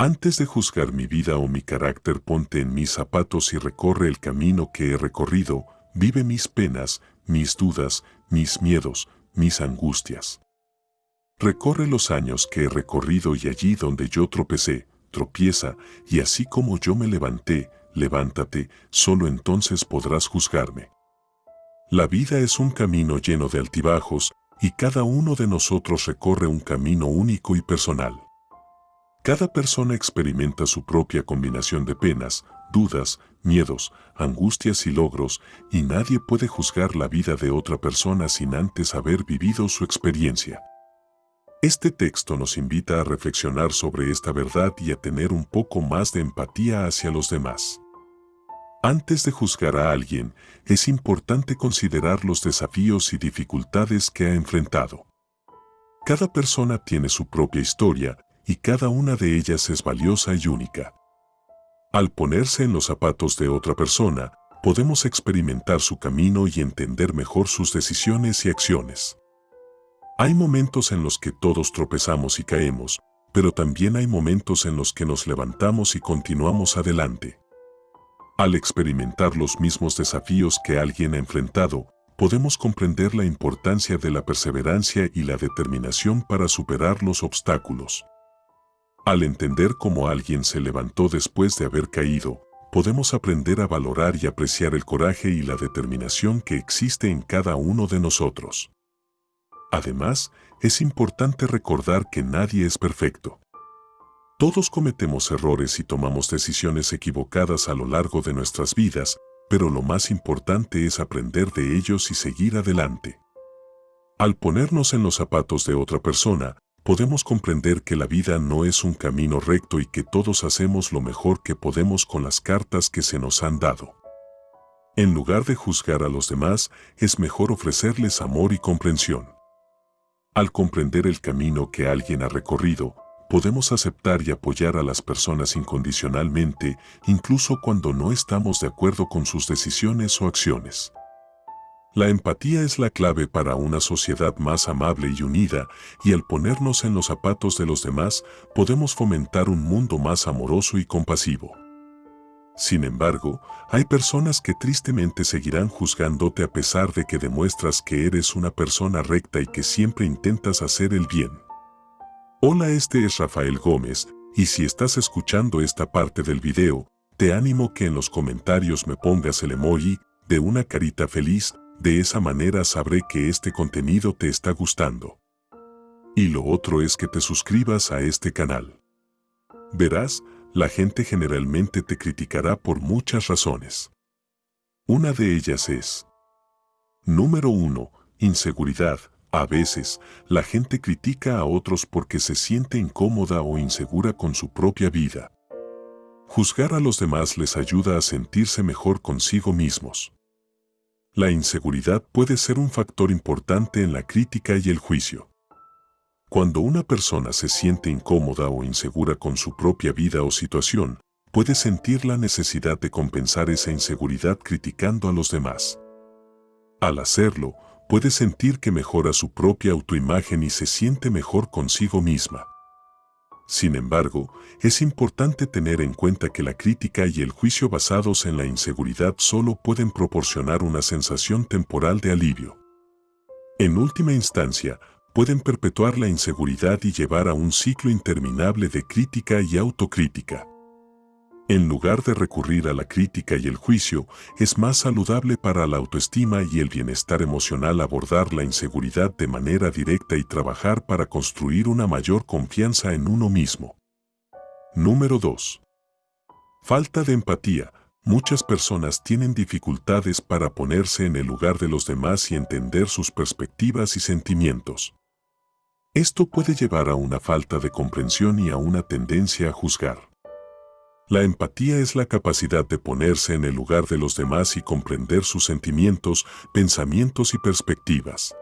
Antes de juzgar mi vida o mi carácter, ponte en mis zapatos y recorre el camino que he recorrido, vive mis penas, mis dudas, mis miedos, mis angustias. Recorre los años que he recorrido y allí donde yo tropecé, tropieza, y así como yo me levanté, levántate, solo entonces podrás juzgarme. La vida es un camino lleno de altibajos, y cada uno de nosotros recorre un camino único y personal. Cada persona experimenta su propia combinación de penas, dudas, miedos, angustias y logros, y nadie puede juzgar la vida de otra persona sin antes haber vivido su experiencia. Este texto nos invita a reflexionar sobre esta verdad y a tener un poco más de empatía hacia los demás. Antes de juzgar a alguien, es importante considerar los desafíos y dificultades que ha enfrentado. Cada persona tiene su propia historia y cada una de ellas es valiosa y única. Al ponerse en los zapatos de otra persona, podemos experimentar su camino y entender mejor sus decisiones y acciones. Hay momentos en los que todos tropezamos y caemos, pero también hay momentos en los que nos levantamos y continuamos adelante. Al experimentar los mismos desafíos que alguien ha enfrentado, podemos comprender la importancia de la perseverancia y la determinación para superar los obstáculos. Al entender cómo alguien se levantó después de haber caído, podemos aprender a valorar y apreciar el coraje y la determinación que existe en cada uno de nosotros. Además, es importante recordar que nadie es perfecto. Todos cometemos errores y tomamos decisiones equivocadas a lo largo de nuestras vidas, pero lo más importante es aprender de ellos y seguir adelante. Al ponernos en los zapatos de otra persona, podemos comprender que la vida no es un camino recto y que todos hacemos lo mejor que podemos con las cartas que se nos han dado. En lugar de juzgar a los demás, es mejor ofrecerles amor y comprensión. Al comprender el camino que alguien ha recorrido, podemos aceptar y apoyar a las personas incondicionalmente, incluso cuando no estamos de acuerdo con sus decisiones o acciones. La empatía es la clave para una sociedad más amable y unida, y al ponernos en los zapatos de los demás, podemos fomentar un mundo más amoroso y compasivo. Sin embargo, hay personas que tristemente seguirán juzgándote a pesar de que demuestras que eres una persona recta y que siempre intentas hacer el bien. Hola, este es Rafael Gómez, y si estás escuchando esta parte del video, te animo que en los comentarios me pongas el emoji de una carita feliz, de esa manera sabré que este contenido te está gustando. Y lo otro es que te suscribas a este canal. Verás, la gente generalmente te criticará por muchas razones. Una de ellas es Número 1. Inseguridad, a veces, la gente critica a otros porque se siente incómoda o insegura con su propia vida. Juzgar a los demás les ayuda a sentirse mejor consigo mismos. La inseguridad puede ser un factor importante en la crítica y el juicio. Cuando una persona se siente incómoda o insegura con su propia vida o situación, puede sentir la necesidad de compensar esa inseguridad criticando a los demás. Al hacerlo, puede sentir que mejora su propia autoimagen y se siente mejor consigo misma. Sin embargo, es importante tener en cuenta que la crítica y el juicio basados en la inseguridad solo pueden proporcionar una sensación temporal de alivio. En última instancia, pueden perpetuar la inseguridad y llevar a un ciclo interminable de crítica y autocrítica. En lugar de recurrir a la crítica y el juicio, es más saludable para la autoestima y el bienestar emocional abordar la inseguridad de manera directa y trabajar para construir una mayor confianza en uno mismo. Número 2. Falta de empatía. Muchas personas tienen dificultades para ponerse en el lugar de los demás y entender sus perspectivas y sentimientos. Esto puede llevar a una falta de comprensión y a una tendencia a juzgar. La empatía es la capacidad de ponerse en el lugar de los demás y comprender sus sentimientos, pensamientos y perspectivas.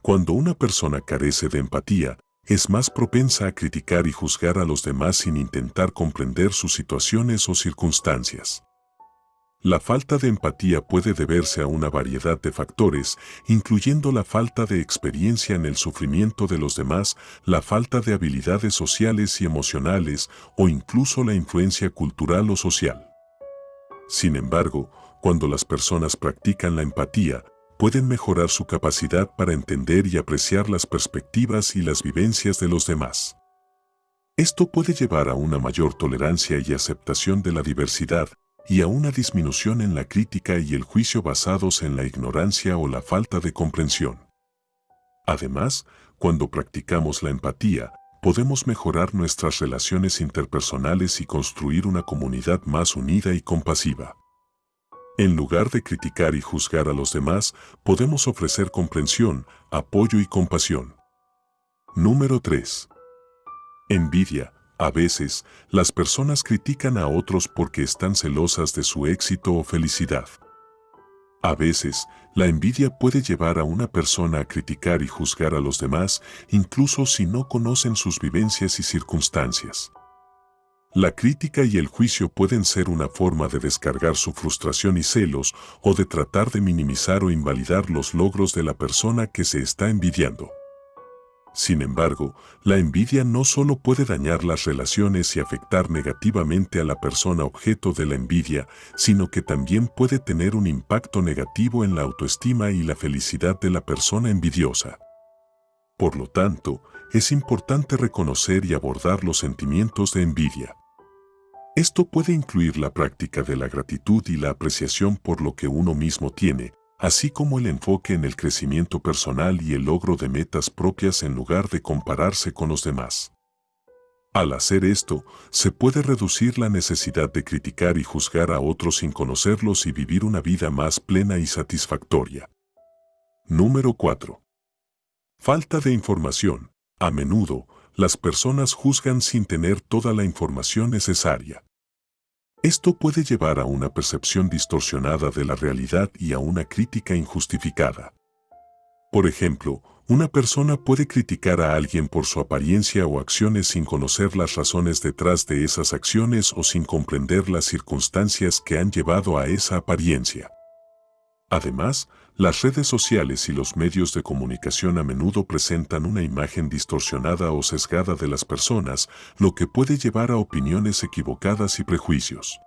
Cuando una persona carece de empatía, es más propensa a criticar y juzgar a los demás sin intentar comprender sus situaciones o circunstancias. La falta de empatía puede deberse a una variedad de factores, incluyendo la falta de experiencia en el sufrimiento de los demás, la falta de habilidades sociales y emocionales o incluso la influencia cultural o social. Sin embargo, cuando las personas practican la empatía, pueden mejorar su capacidad para entender y apreciar las perspectivas y las vivencias de los demás. Esto puede llevar a una mayor tolerancia y aceptación de la diversidad, y a una disminución en la crítica y el juicio basados en la ignorancia o la falta de comprensión. Además, cuando practicamos la empatía, podemos mejorar nuestras relaciones interpersonales y construir una comunidad más unida y compasiva. En lugar de criticar y juzgar a los demás, podemos ofrecer comprensión, apoyo y compasión. Número 3. Envidia, a veces, las personas critican a otros porque están celosas de su éxito o felicidad. A veces, la envidia puede llevar a una persona a criticar y juzgar a los demás, incluso si no conocen sus vivencias y circunstancias. La crítica y el juicio pueden ser una forma de descargar su frustración y celos o de tratar de minimizar o invalidar los logros de la persona que se está envidiando. Sin embargo, la envidia no solo puede dañar las relaciones y afectar negativamente a la persona objeto de la envidia, sino que también puede tener un impacto negativo en la autoestima y la felicidad de la persona envidiosa. Por lo tanto, es importante reconocer y abordar los sentimientos de envidia. Esto puede incluir la práctica de la gratitud y la apreciación por lo que uno mismo tiene, así como el enfoque en el crecimiento personal y el logro de metas propias en lugar de compararse con los demás. Al hacer esto, se puede reducir la necesidad de criticar y juzgar a otros sin conocerlos y vivir una vida más plena y satisfactoria. Número 4. Falta de información. A menudo, las personas juzgan sin tener toda la información necesaria. Esto puede llevar a una percepción distorsionada de la realidad y a una crítica injustificada. Por ejemplo, una persona puede criticar a alguien por su apariencia o acciones sin conocer las razones detrás de esas acciones o sin comprender las circunstancias que han llevado a esa apariencia. Además, las redes sociales y los medios de comunicación a menudo presentan una imagen distorsionada o sesgada de las personas, lo que puede llevar a opiniones equivocadas y prejuicios.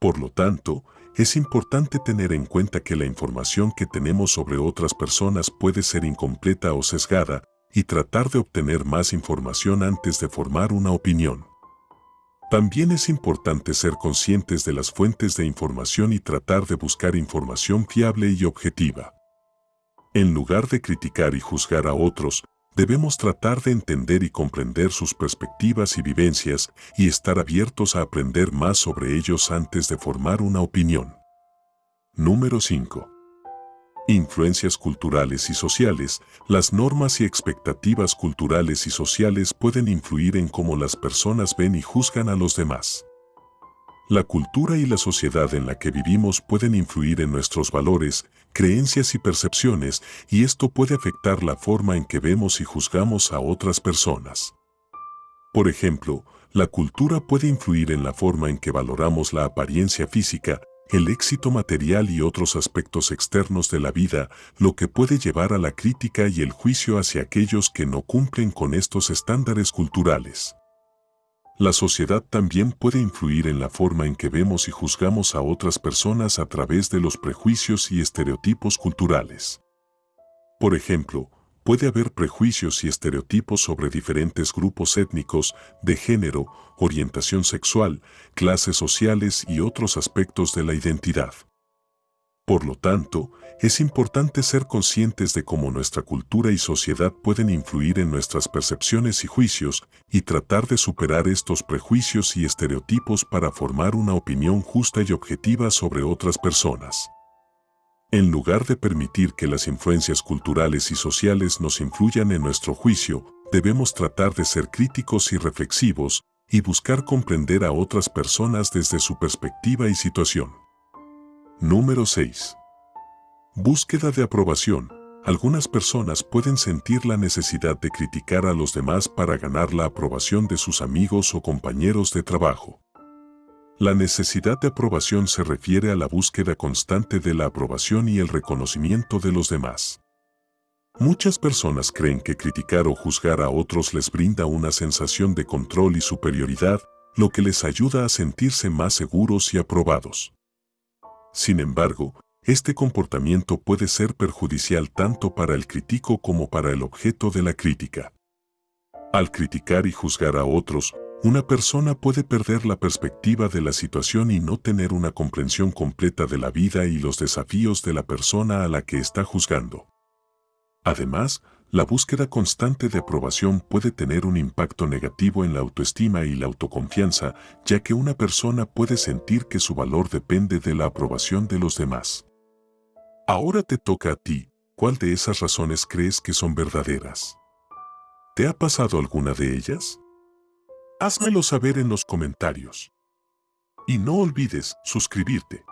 Por lo tanto, es importante tener en cuenta que la información que tenemos sobre otras personas puede ser incompleta o sesgada y tratar de obtener más información antes de formar una opinión. También es importante ser conscientes de las fuentes de información y tratar de buscar información fiable y objetiva. En lugar de criticar y juzgar a otros, debemos tratar de entender y comprender sus perspectivas y vivencias y estar abiertos a aprender más sobre ellos antes de formar una opinión. Número 5. Influencias culturales y sociales. Las normas y expectativas culturales y sociales pueden influir en cómo las personas ven y juzgan a los demás. La cultura y la sociedad en la que vivimos pueden influir en nuestros valores, creencias y percepciones, y esto puede afectar la forma en que vemos y juzgamos a otras personas. Por ejemplo, la cultura puede influir en la forma en que valoramos la apariencia física, el éxito material y otros aspectos externos de la vida, lo que puede llevar a la crítica y el juicio hacia aquellos que no cumplen con estos estándares culturales. La sociedad también puede influir en la forma en que vemos y juzgamos a otras personas a través de los prejuicios y estereotipos culturales. Por ejemplo, puede haber prejuicios y estereotipos sobre diferentes grupos étnicos, de género, orientación sexual, clases sociales y otros aspectos de la identidad. Por lo tanto, es importante ser conscientes de cómo nuestra cultura y sociedad pueden influir en nuestras percepciones y juicios y tratar de superar estos prejuicios y estereotipos para formar una opinión justa y objetiva sobre otras personas. En lugar de permitir que las influencias culturales y sociales nos influyan en nuestro juicio, debemos tratar de ser críticos y reflexivos y buscar comprender a otras personas desde su perspectiva y situación. Número 6. Búsqueda de aprobación. Algunas personas pueden sentir la necesidad de criticar a los demás para ganar la aprobación de sus amigos o compañeros de trabajo. La necesidad de aprobación se refiere a la búsqueda constante de la aprobación y el reconocimiento de los demás. Muchas personas creen que criticar o juzgar a otros les brinda una sensación de control y superioridad, lo que les ayuda a sentirse más seguros y aprobados. Sin embargo, este comportamiento puede ser perjudicial tanto para el crítico como para el objeto de la crítica. Al criticar y juzgar a otros, una persona puede perder la perspectiva de la situación y no tener una comprensión completa de la vida y los desafíos de la persona a la que está juzgando. Además, la búsqueda constante de aprobación puede tener un impacto negativo en la autoestima y la autoconfianza, ya que una persona puede sentir que su valor depende de la aprobación de los demás. Ahora te toca a ti, ¿cuál de esas razones crees que son verdaderas? ¿Te ha pasado alguna de ellas? Házmelo saber en los comentarios. Y no olvides suscribirte.